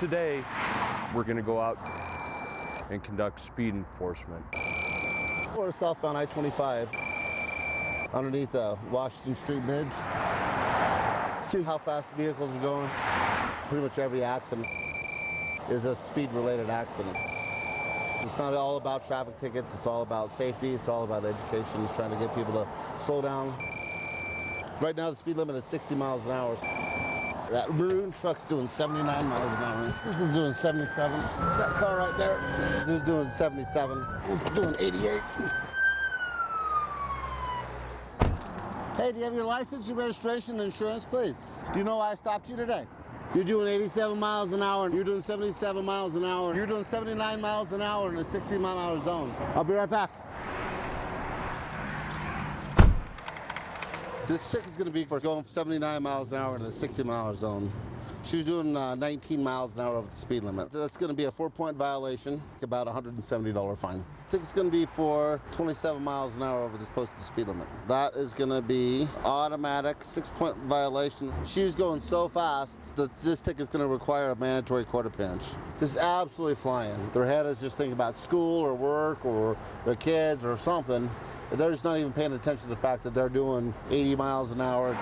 Today, we're going to go out and conduct speed enforcement. We're southbound I-25 underneath the Washington Street Bridge. See how fast vehicles are going? Pretty much every accident is a speed-related accident. It's not all about traffic tickets, it's all about safety, it's all about education, it's trying to get people to slow down. Right now the speed limit is 60 miles an hour. That maroon truck's doing 79 miles an hour. This is doing 77. That car right there is doing 77. It's doing 88. Hey, do you have your license, your registration, insurance, please? Do you know why I stopped you today? You're doing 87 miles an hour, you're doing 77 miles an hour, you're doing 79 miles an hour in a 60 mile an hour zone. I'll be right back. This chick is gonna be for going 79 miles an hour in the 60 mile zone. She was doing uh, 19 miles an hour over the speed limit. That's going to be a four-point violation, about $170 fine. I think It's going to be for 27 miles an hour over this posted speed limit. That is going to be automatic six-point violation. She was going so fast that this ticket is going to require a mandatory appearance. This is absolutely flying. Their head is just thinking about school or work or their kids or something. They're just not even paying attention to the fact that they're doing 80 miles an hour.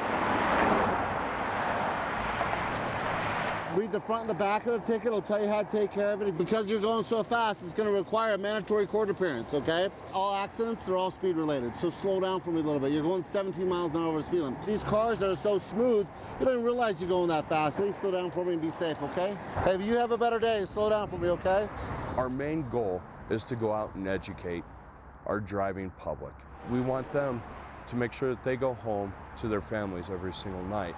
Read the front and the back of the ticket. It'll tell you how to take care of it. Because you're going so fast, it's going to require a mandatory court appearance, okay? All accidents they're all speed related, so slow down for me a little bit. You're going 17 miles an hour over speed limit. These cars are so smooth, you don't even realize you're going that fast. Please slow down for me and be safe, okay? Hey, if you have a better day, slow down for me, okay? Our main goal is to go out and educate our driving public. We want them to make sure that they go home to their families every single night.